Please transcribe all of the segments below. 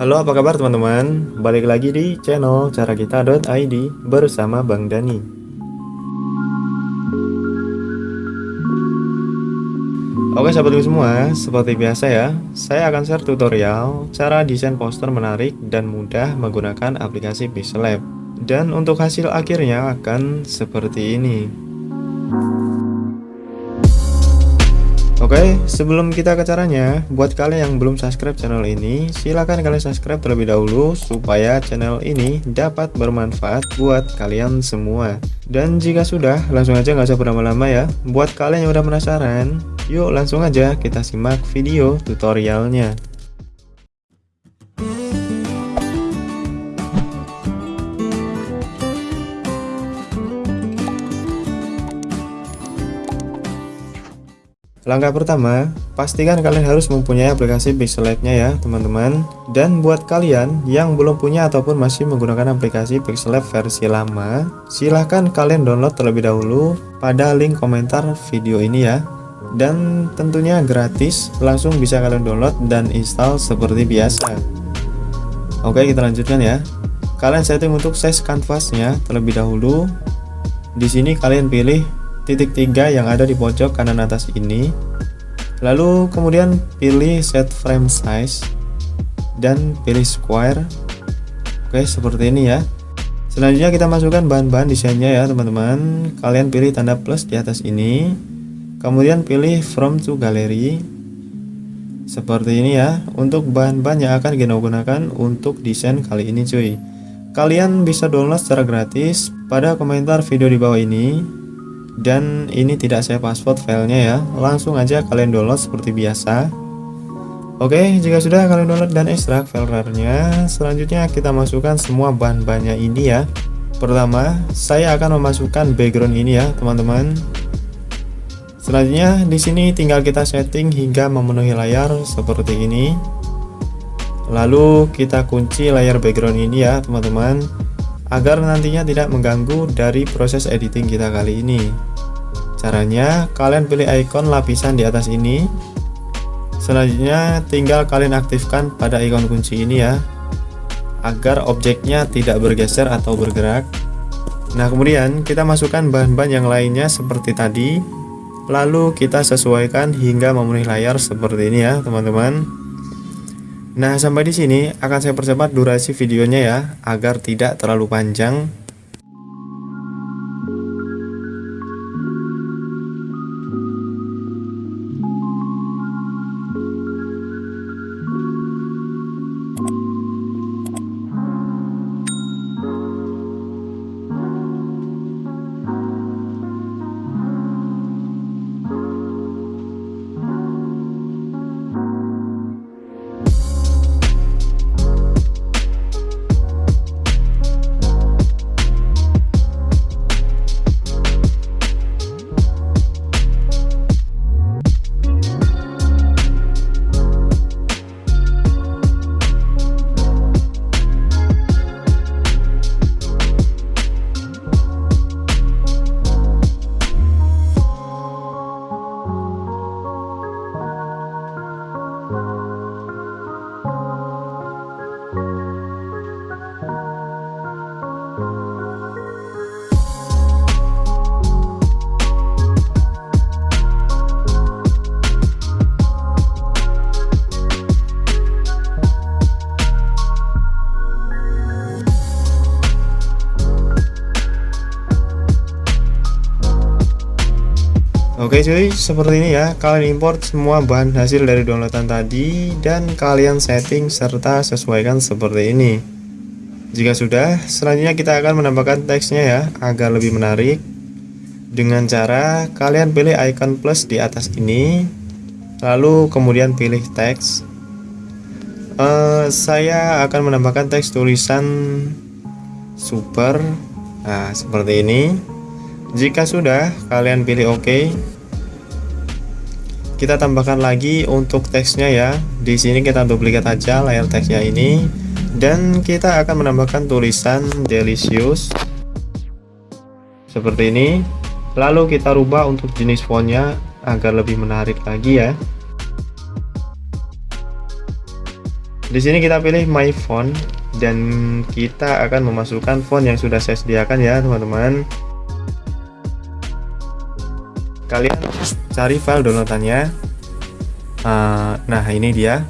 Halo apa kabar teman-teman? Balik lagi di channel carakita.id bersama Bang Dani. Oke sahabatku semua seperti biasa ya Saya akan share tutorial cara desain poster menarik dan mudah menggunakan aplikasi Pixel Lab Dan untuk hasil akhirnya akan seperti ini Oke, sebelum kita ke caranya, buat kalian yang belum subscribe channel ini, silahkan kalian subscribe terlebih dahulu supaya channel ini dapat bermanfaat buat kalian semua. Dan jika sudah, langsung aja nggak usah berlama-lama ya. Buat kalian yang udah penasaran, yuk langsung aja kita simak video tutorialnya. Langkah pertama, pastikan kalian harus mempunyai aplikasi Pixelate-nya ya teman-teman. Dan buat kalian yang belum punya ataupun masih menggunakan aplikasi Pixelate versi lama Silahkan kalian download terlebih dahulu pada link komentar video ini ya. Dan tentunya gratis, langsung bisa kalian download dan install seperti biasa. Oke kita lanjutkan ya. Kalian setting untuk size canvasnya terlebih dahulu. Di sini kalian pilih titik tiga yang ada di pojok kanan atas ini. Lalu kemudian pilih set frame size dan pilih square. Oke seperti ini ya. Selanjutnya kita masukkan bahan-bahan desainnya ya teman-teman. Kalian pilih tanda plus di atas ini. Kemudian pilih from to gallery. Seperti ini ya untuk bahan-bahan yang akan kita gunakan untuk desain kali ini cuy. Kalian bisa download secara gratis pada komentar video di bawah ini dan ini tidak saya password filenya ya. Langsung aja kalian download seperti biasa. Oke jika sudah kalian download dan ekstrak file selanjutnya kita masukkan semua bahan-bahannya ini ya. Pertama saya akan memasukkan background ini ya teman-teman. Selanjutnya di sini tinggal kita setting hingga memenuhi layar seperti ini. Lalu kita kunci layar background ini ya teman-teman agar nantinya tidak mengganggu dari proses editing kita kali ini caranya kalian pilih icon lapisan di atas ini. Selanjutnya tinggal kalian aktifkan pada ikon kunci ini ya agar objeknya tidak bergeser atau bergerak. Nah kemudian kita masukkan bahan-bahan yang lainnya seperti tadi. Lalu kita sesuaikan hingga memenuhi layar seperti ini ya teman-teman. Nah, sampai di sini akan saya percepat durasi videonya ya, agar tidak terlalu panjang Oke cuy, seperti ini ya. Kalian import semua bahan hasil dari downloadan tadi dan kalian setting serta sesuaikan seperti ini. Jika sudah, selanjutnya kita akan menambahkan teksnya ya agar lebih menarik. Dengan cara kalian pilih icon plus di atas ini, lalu kemudian pilih teks. Uh, saya akan menambahkan teks tulisan super. Nah, seperti ini. Jika sudah, kalian pilih OK. Kita tambahkan lagi untuk teksnya ya. Di sini kita duplikat aja layar teksnya ini dan kita akan menambahkan tulisan delicious seperti ini. Lalu kita rubah untuk jenis fontnya agar lebih menarik lagi ya. Di sini kita pilih my font dan kita akan memasukkan font yang sudah saya sediakan ya, teman-teman. Kalian cari file downloadannya. Uh, nah, ini dia.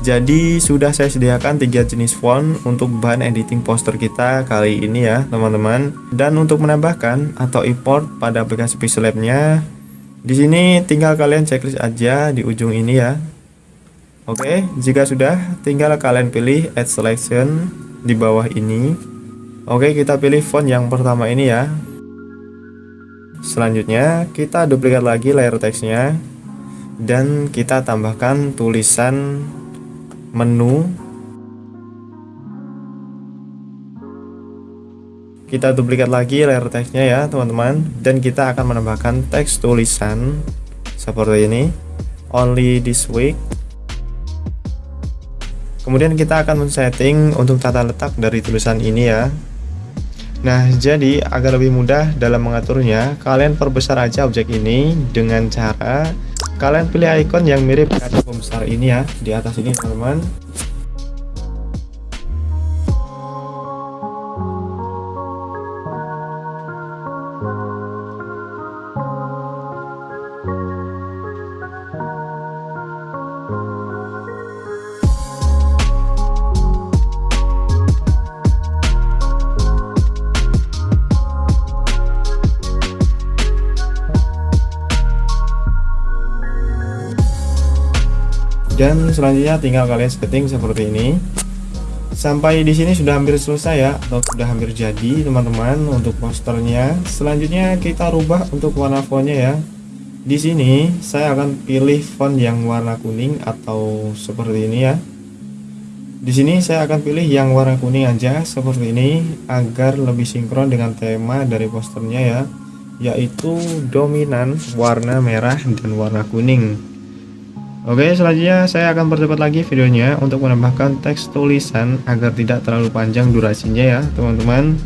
Jadi sudah saya sediakan tiga jenis font untuk bahan editing poster kita kali ini ya teman-teman. Dan untuk menambahkan atau import pada aplikasi Pixel Lab-nya, di sini tinggal kalian checklist aja di ujung ini ya. Oke, jika sudah, tinggal kalian pilih Add Selection di bawah ini. Oke, kita pilih font yang pertama ini ya. Selanjutnya, kita duplikat lagi layer teksnya dan kita tambahkan tulisan menu. Kita duplikat lagi layer teksnya ya teman-teman. Dan kita akan menambahkan teks tulisan seperti ini. Only this week. Kemudian kita akan men-setting untuk tata letak dari tulisan ini ya nah jadi agar lebih mudah dalam mengaturnya kalian perbesar aja objek ini dengan cara kalian pilih icon yang mirip kaca pembesar ini ya di atas ini teman-teman dan selanjutnya tinggal kalian setting seperti ini. Sampai di sini sudah hampir selesai ya atau sudah hampir jadi teman-teman untuk posternya. Selanjutnya kita rubah untuk warna fontnya ya. Di sini saya akan pilih font yang warna kuning atau seperti ini ya. Di sini saya akan pilih yang warna kuning aja seperti ini agar lebih sinkron dengan tema dari posternya ya yaitu dominan warna merah dan warna kuning Oke selanjutnya saya akan percepat lagi videonya untuk menambahkan teks tulisan agar tidak terlalu panjang durasinya ya teman-teman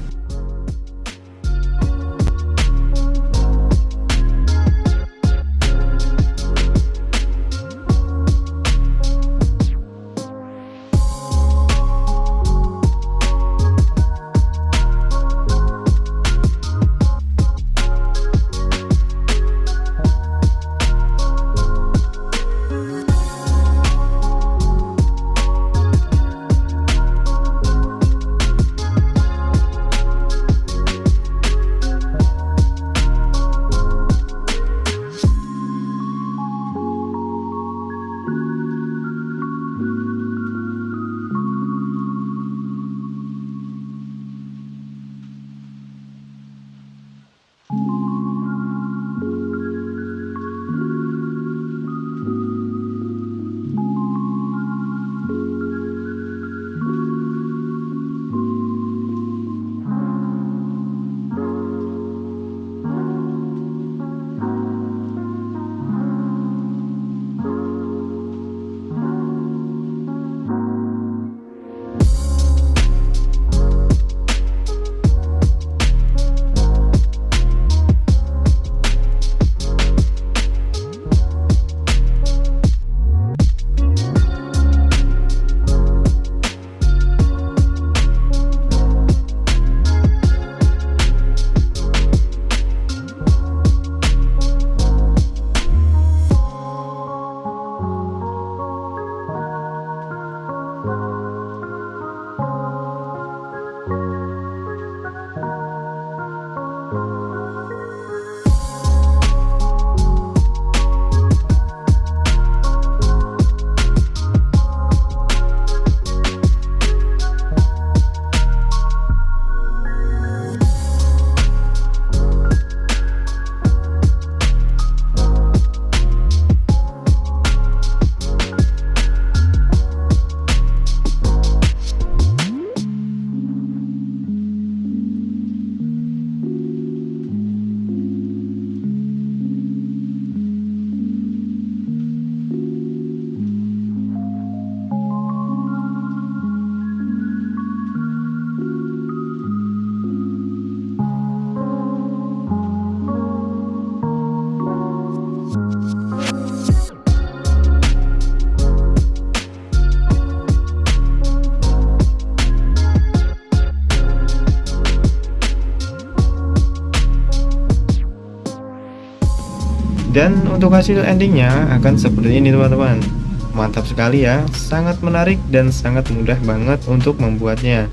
dan untuk hasil endingnya akan seperti ini teman-teman. Mantap sekali ya. Sangat menarik dan sangat mudah banget untuk membuatnya.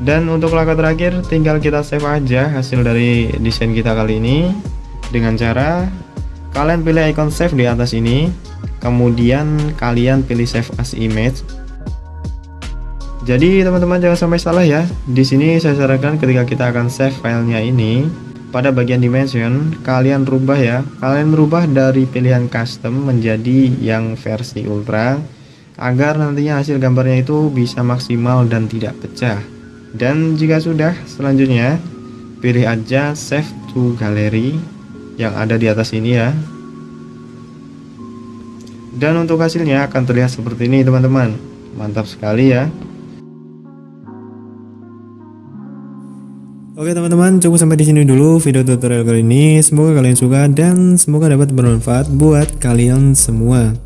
Dan untuk langkah terakhir tinggal kita save aja hasil dari desain kita kali ini. Dengan cara kalian pilih icon save di atas ini. Kemudian kalian pilih save as image. Jadi teman-teman jangan sampai salah ya. Di sini saya sarankan ketika kita akan save filenya ini pada bagian dimension kalian rubah ya. Kalian merubah dari pilihan custom menjadi yang versi ultra agar nantinya hasil gambarnya itu bisa maksimal dan tidak pecah. Dan jika sudah selanjutnya pilih aja save to gallery yang ada di atas ini ya. Dan untuk hasilnya akan terlihat seperti ini teman-teman. Mantap sekali ya Oke teman-teman, cukup sampai di sini dulu video tutorial kali ini. Semoga kalian suka dan semoga dapat bermanfaat buat kalian semua.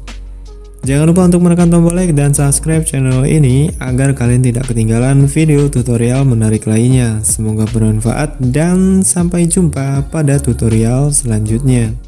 Jangan lupa untuk menekan tombol like dan subscribe channel ini agar kalian tidak ketinggalan video tutorial menarik lainnya. Semoga bermanfaat dan sampai jumpa pada tutorial selanjutnya.